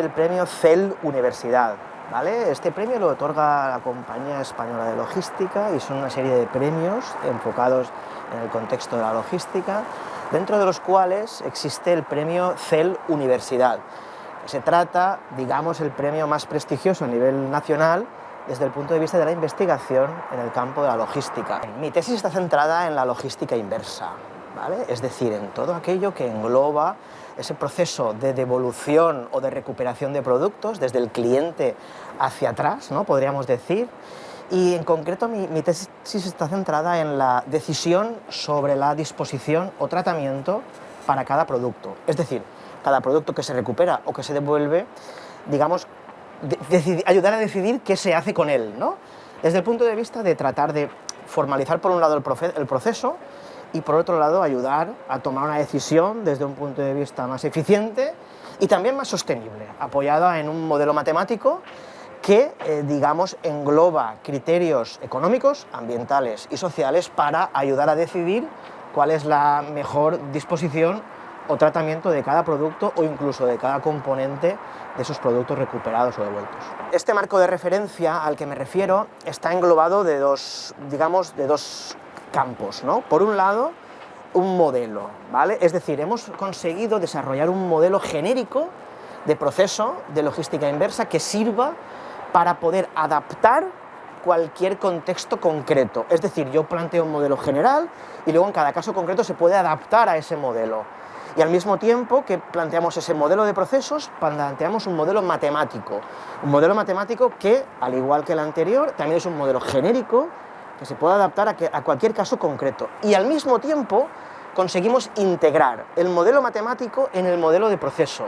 el premio CEL Universidad. ¿vale? Este premio lo otorga la Compañía Española de Logística y son una serie de premios enfocados en el contexto de la logística, dentro de los cuales existe el premio CEL Universidad. Se trata, digamos, el premio más prestigioso a nivel nacional desde el punto de vista de la investigación en el campo de la logística. Mi tesis está centrada en la logística inversa, es decir, en todo aquello que engloba ese proceso de devolución o de recuperación de productos desde el cliente hacia atrás, ¿no? podríamos decir, y en concreto mi, mi, tesis está centrada en la decisión sobre la disposición o tratamiento para cada producto. Es decir, cada producto que se recupera o que se devuelve, digamos, ayudar a decidir qué se hace con él, ¿no? Desde el punto de vista de tratar de formalizar por un lado el, el proceso y por otro lado ayudar a tomar una decisión desde un punto de vista más eficiente y también más sostenible, apoyada en un modelo matemático que, eh, digamos, engloba criterios económicos, ambientales y sociales para ayudar a decidir cuál es la mejor disposición o tratamiento de cada producto o incluso de cada componente de esos productos recuperados o devueltos. Este marco de referencia al que me refiero está englobado de dos, digamos, de dos campos. ¿no? Por un lado, un modelo, ¿vale? Es decir, hemos conseguido desarrollar un modelo genérico de proceso de logística inversa que sirva para poder adaptar cualquier contexto concreto. Es decir, yo planteo un modelo general y luego en cada caso concreto se puede adaptar a ese modelo. Y al mismo tiempo que planteamos ese modelo de procesos, planteamos un modelo matemático. Un modelo matemático que, al igual que el anterior, también es un modelo genérico que se puede adaptar a, que, a cualquier caso concreto. Y al mismo tiempo conseguimos integrar el modelo matemático en el modelo de proceso.